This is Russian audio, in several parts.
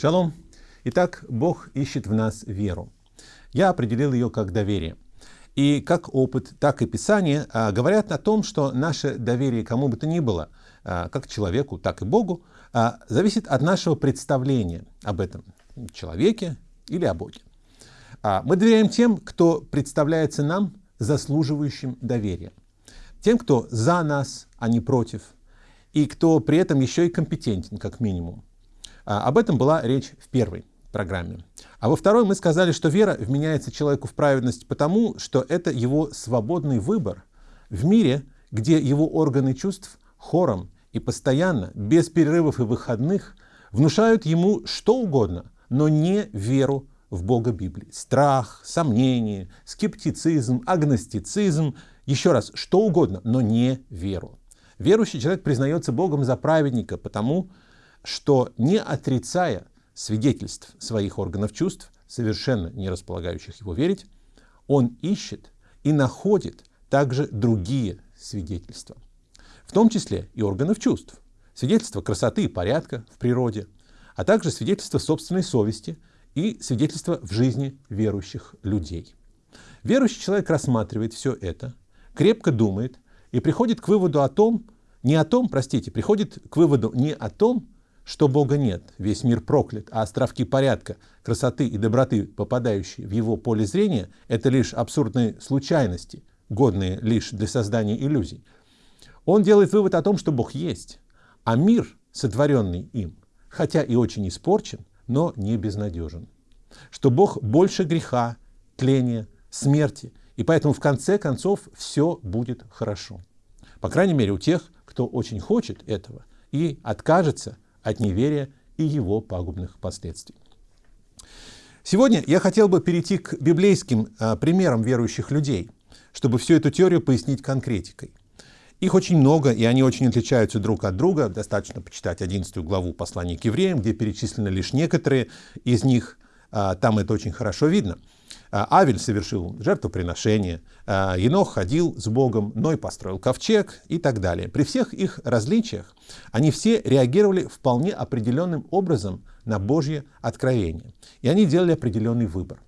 Шалом. Итак, Бог ищет в нас веру. Я определил ее как доверие. И как опыт, так и Писание а, говорят о том, что наше доверие кому бы то ни было, а, как человеку, так и Богу, а, зависит от нашего представления об этом человеке или о Боге. Мы доверяем тем, кто представляется нам заслуживающим доверия. Тем, кто за нас, а не против. И кто при этом еще и компетентен, как минимум. А, об этом была речь в первой программе. А во второй мы сказали, что вера вменяется человеку в праведность потому, что это его свободный выбор в мире, где его органы чувств хором и постоянно, без перерывов и выходных, внушают ему что угодно, но не веру в Бога Библии. Страх, сомнение, скептицизм, агностицизм, еще раз, что угодно, но не веру. Верующий человек признается Богом за праведника, потому что не отрицая свидетельств своих органов чувств, совершенно не располагающих его верить, он ищет и находит также другие свидетельства, в том числе и органов чувств, свидетельства красоты и порядка в природе, а также свидетельства собственной совести и свидетельства в жизни верующих людей. Верующий человек рассматривает все это, крепко думает и приходит к выводу о том, не о том, простите, приходит к выводу не о том, что Бога нет, весь мир проклят, а островки порядка, красоты и доброты, попадающие в его поле зрения, это лишь абсурдные случайности, годные лишь для создания иллюзий. Он делает вывод о том, что Бог есть, а мир, сотворенный им, хотя и очень испорчен, но не безнадежен. Что Бог больше греха, тления, смерти, и поэтому в конце концов все будет хорошо. По крайней мере у тех, кто очень хочет этого и откажется от неверия и его пагубных последствий. Сегодня я хотел бы перейти к библейским а, примерам верующих людей, чтобы всю эту теорию пояснить конкретикой. Их очень много, и они очень отличаются друг от друга. Достаточно почитать 11 главу послания к евреям, где перечислены лишь некоторые из них. А, там это очень хорошо видно. А, Авель совершил жертвоприношение, а, Енох ходил с Богом, Ной построил ковчег и так далее. При всех их различиях они все реагировали вполне определенным образом на Божье откровение. И они делали определенный выбор.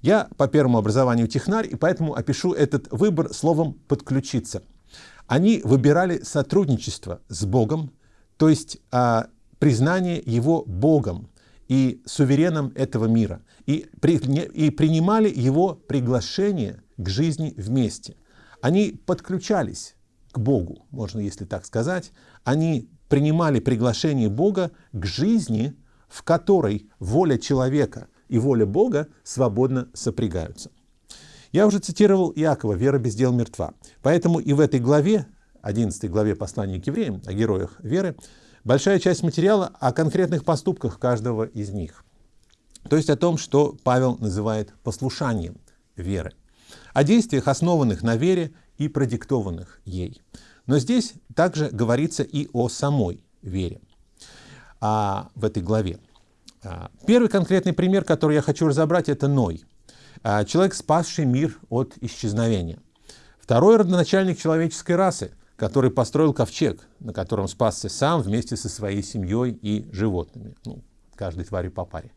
Я по первому образованию технарь, и поэтому опишу этот выбор словом «подключиться». Они выбирали сотрудничество с Богом, то есть а, признание Его Богом, и сувереном этого мира, и, и принимали его приглашение к жизни вместе. Они подключались к Богу, можно если так сказать, они принимали приглашение Бога к жизни, в которой воля человека и воля Бога свободно сопрягаются. Я уже цитировал Иакова «Вера без дел мертва». Поэтому и в этой главе, 11 главе послания к евреям, о героях веры, большая часть материала о конкретных поступках каждого из них. То есть о том, что Павел называет послушанием веры. О действиях, основанных на вере и продиктованных ей. Но здесь также говорится и о самой вере а, в этой главе. А, первый конкретный пример, который я хочу разобрать, это Ной. А, человек, спасший мир от исчезновения. Второй родоначальник человеческой расы, который построил ковчег, на котором спасся сам вместе со своей семьей и животными, ну, каждой твари по паре.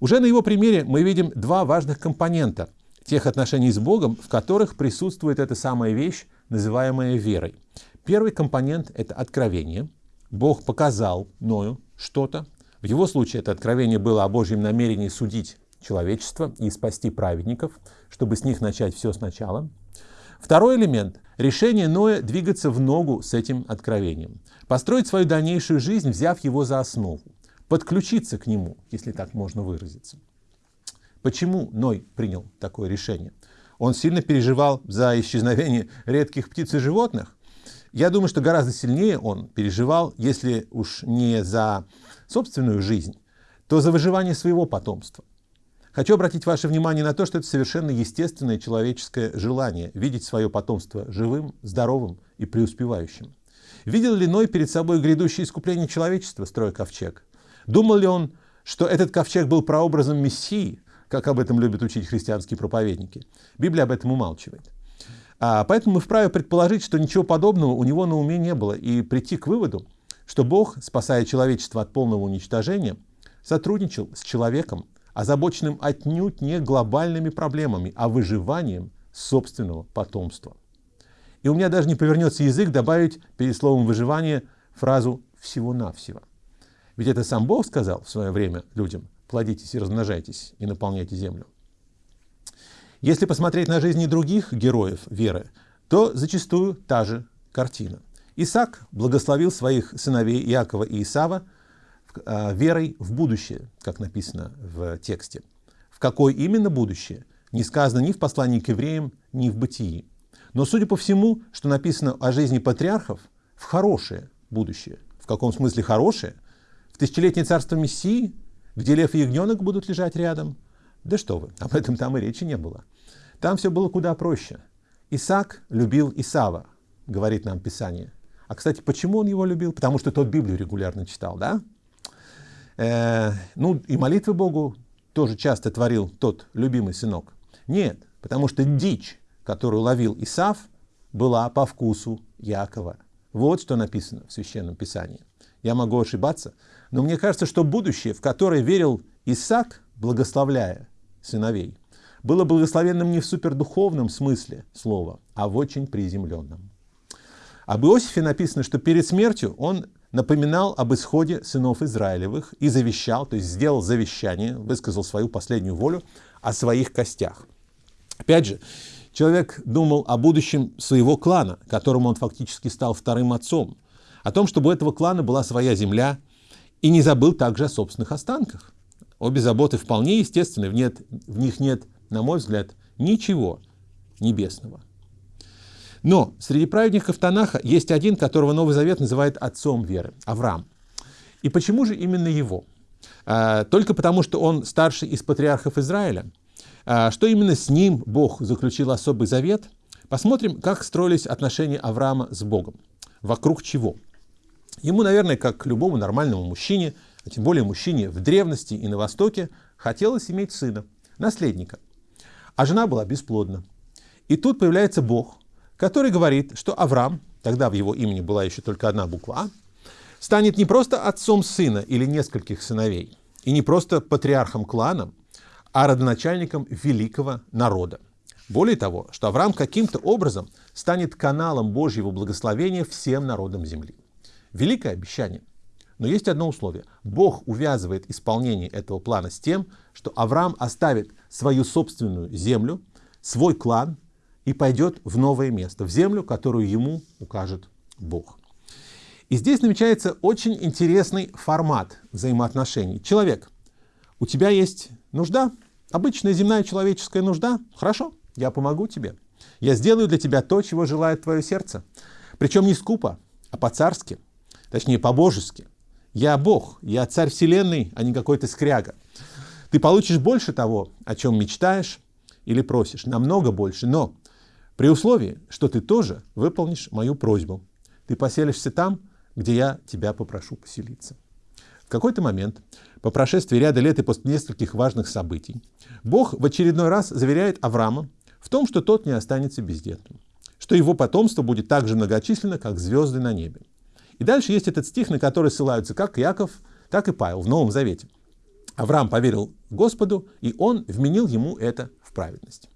Уже на его примере мы видим два важных компонента тех отношений с Богом, в которых присутствует эта самая вещь, называемая верой. Первый компонент — это откровение. Бог показал Ною что-то. В его случае это откровение было о Божьем намерении судить человечество и спасти праведников, чтобы с них начать все сначала. Второй элемент — решение Ноя двигаться в ногу с этим откровением. Построить свою дальнейшую жизнь, взяв его за основу. Подключиться к нему, если так можно выразиться. Почему Ной принял такое решение? Он сильно переживал за исчезновение редких птиц и животных? Я думаю, что гораздо сильнее он переживал, если уж не за собственную жизнь, то за выживание своего потомства. Хочу обратить ваше внимание на то, что это совершенно естественное человеческое желание видеть свое потомство живым, здоровым и преуспевающим. Видел ли Ной перед собой грядущее искупление человечества, строя ковчег? Думал ли он, что этот ковчег был прообразом Мессии, как об этом любят учить христианские проповедники? Библия об этом умалчивает. А поэтому мы вправе предположить, что ничего подобного у него на уме не было, и прийти к выводу, что Бог, спасая человечество от полного уничтожения, сотрудничал с человеком, озабоченным отнюдь не глобальными проблемами, а выживанием собственного потомства. И у меня даже не повернется язык добавить перед словом «выживание» фразу «всего-навсего». Ведь это сам Бог сказал в свое время людям «плодитесь и размножайтесь и наполняйте землю». Если посмотреть на жизни других героев веры, то зачастую та же картина. Исаак благословил своих сыновей Иакова и Исава верой в будущее, как написано в тексте. В какое именно будущее, не сказано ни в послании к евреям, ни в бытии. Но судя по всему, что написано о жизни патриархов, в хорошее будущее. В каком смысле хорошее? В тысячелетнее царство Мессии, где лев и ягненок будут лежать рядом? Да что вы, об этом там и речи не было. Там все было куда проще. Исаак любил Исава, говорит нам Писание. А, кстати, почему он его любил? Потому что тот Библию регулярно читал, да? Э, ну, и молитвы Богу тоже часто творил тот любимый сынок. Нет, потому что дичь, которую ловил Исав, была по вкусу Якова. Вот что написано в Священном Писании. Я могу ошибаться, но мне кажется, что будущее, в которое верил Исаак, благословляя сыновей, было благословенным не в супердуховном смысле слова, а в очень приземленном. Об Иосифе написано, что перед смертью он напоминал об исходе сынов Израилевых и завещал, то есть сделал завещание, высказал свою последнюю волю о своих костях. Опять же, человек думал о будущем своего клана, которому он фактически стал вторым отцом, о том, чтобы у этого клана была своя земля, и не забыл также о собственных останках. Обе заботы вполне естественны, в, нет, в них нет, на мой взгляд, ничего небесного. Но среди праведников Танаха есть один, которого Новый Завет называет отцом веры, Авраам. И почему же именно его? А, только потому, что он старший из патриархов Израиля. А, что именно с ним Бог заключил особый завет? Посмотрим, как строились отношения Авраама с Богом. Вокруг чего? Ему, наверное, как любому нормальному мужчине, а тем более мужчине в древности и на Востоке, хотелось иметь сына, наследника. А жена была бесплодна. И тут появляется Бог, который говорит, что Авраам, тогда в его имени была еще только одна буква А, станет не просто отцом сына или нескольких сыновей, и не просто патриархом клана, а родоначальником великого народа. Более того, что Авраам каким-то образом станет каналом Божьего благословения всем народам земли. Великое обещание. Но есть одно условие. Бог увязывает исполнение этого плана с тем, что Авраам оставит свою собственную землю, свой клан, и пойдет в новое место, в землю, которую ему укажет Бог. И здесь намечается очень интересный формат взаимоотношений. Человек, у тебя есть нужда, обычная земная человеческая нужда, хорошо, я помогу тебе. Я сделаю для тебя то, чего желает твое сердце. Причем не скупо, а по-царски, точнее по-божески. Я Бог, я царь вселенной, а не какой-то скряга. Ты получишь больше того, о чем мечтаешь или просишь, намного больше, но при условии, что ты тоже выполнишь мою просьбу. Ты поселишься там, где я тебя попрошу поселиться. В какой-то момент, по прошествии ряда лет и после нескольких важных событий, Бог в очередной раз заверяет Авраама в том, что тот не останется бездетным, что его потомство будет так же многочисленно, как звезды на небе. И дальше есть этот стих, на который ссылаются как Яков, так и Павел в Новом Завете. Авраам поверил Господу, и он вменил ему это в праведность.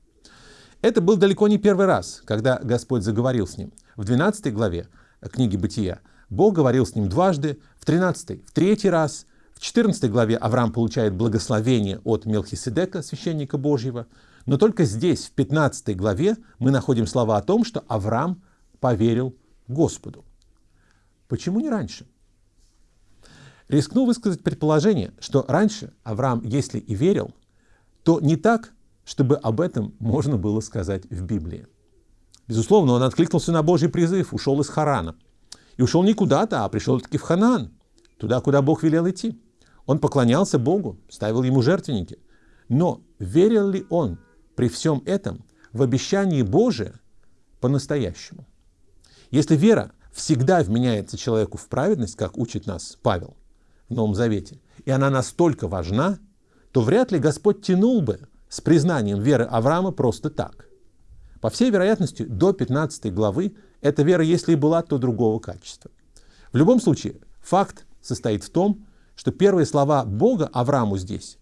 Это был далеко не первый раз, когда Господь заговорил с ним. В 12 главе книги Бытия Бог говорил с ним дважды, в 13 в третий раз, в 14 главе Авраам получает благословение от Мелхиседека, священника Божьего, но только здесь, в 15 главе, мы находим слова о том, что Авраам поверил Господу. Почему не раньше? Рискну высказать предположение, что раньше Авраам, если и верил, то не так, чтобы об этом можно было сказать в Библии. Безусловно, он откликнулся на Божий призыв, ушел из Харана. И ушел не куда-то, а пришел таки в Ханаан, туда, куда Бог велел идти. Он поклонялся Богу, ставил ему жертвенники. Но верил ли он при всем этом в обещание Божие по-настоящему? Если вера всегда вменяется человеку в праведность, как учит нас Павел в Новом Завете, и она настолько важна, то вряд ли Господь тянул бы с признанием веры Авраама просто так. По всей вероятности, до 15 главы эта вера, если и была, то другого качества. В любом случае, факт состоит в том, что первые слова Бога Аврааму здесь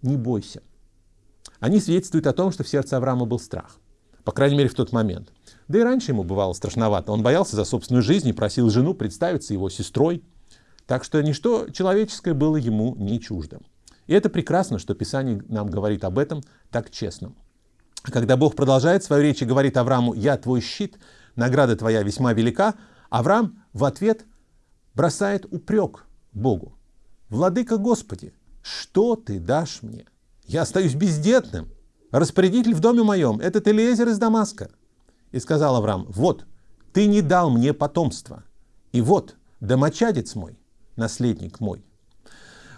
«не бойся». Они свидетельствуют о том, что в сердце Авраама был страх. По крайней мере, в тот момент. Да и раньше ему бывало страшновато. Он боялся за собственную жизнь и просил жену представиться его сестрой. Так что ничто человеческое было ему не чуждо. И это прекрасно, что Писание нам говорит об этом так честно. Когда Бог продолжает свою речь и говорит Аврааму «Я твой щит, награда твоя весьма велика», Авраам в ответ бросает упрек Богу. «Владыка Господи, что ты дашь мне? Я остаюсь бездетным. Распорядитель в доме моем – этот Элиезер из Дамаска». И сказал Авраам, «Вот, ты не дал мне потомства, и вот, домочадец мой, наследник мой».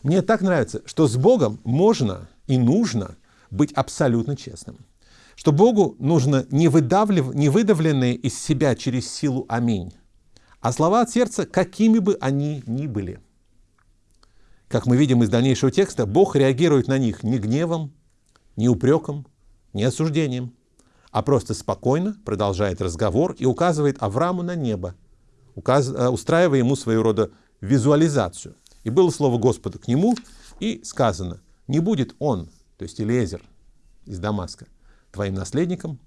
Мне так нравится, что с Богом можно и нужно быть абсолютно честным. Что Богу нужно не, выдавлив, не выдавленные из себя через силу «Аминь», а слова от сердца, какими бы они ни были. Как мы видим из дальнейшего текста, Бог реагирует на них не гневом, не упреком, не осуждением, а просто спокойно продолжает разговор и указывает Аврааму на небо. Э, устраивая ему своего рода визуализацию. И было слово Господа к нему, и сказано, не будет он, то есть Элиезер из Дамаска, твоим наследником,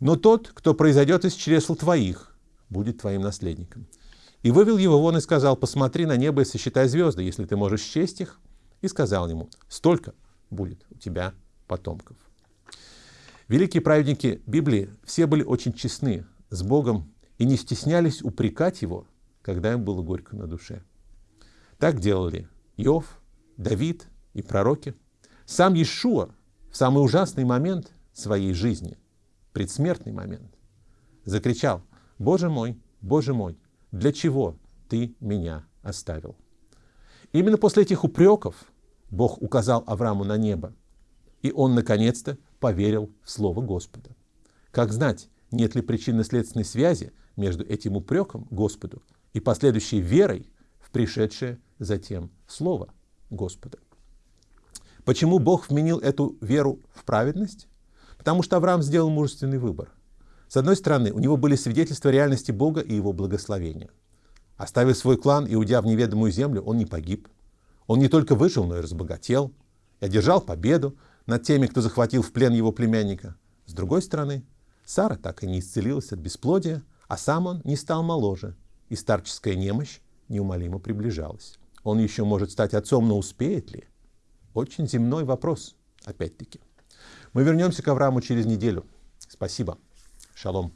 но тот, кто произойдет из чресл твоих, будет твоим наследником. И вывел его вон и сказал, посмотри на небо и сосчитай звезды, если ты можешь счесть их. И сказал ему, столько будет у тебя потомков. Великие праведники Библии все были очень честны с Богом и не стеснялись упрекать Его, когда им было горько на душе. Так делали Иов, Давид и пророки. Сам Иешуа в самый ужасный момент своей жизни, предсмертный момент, закричал, «Боже мой, Боже мой, для чего ты меня оставил?» Именно после этих упреков Бог указал Аврааму на небо, и он наконец-то поверил в Слово Господа. Как знать, нет ли причинно-следственной связи между этим упреком Господу и последующей верой в пришедшее затем Слово Господа. Почему Бог вменил эту веру в праведность? Потому что Авраам сделал мужественный выбор. С одной стороны, у него были свидетельства реальности Бога и его благословения. Оставив свой клан и уйдя в неведомую землю, он не погиб. Он не только выжил, но и разбогател, и одержал победу над теми, кто захватил в плен его племянника. С другой стороны, Сара так и не исцелилась от бесплодия, а сам он не стал моложе, и старческая немощь неумолимо приближалась. Он еще может стать отцом, но успеет ли? Очень земной вопрос, опять-таки. Мы вернемся к Аврааму через неделю. Спасибо. Шалом.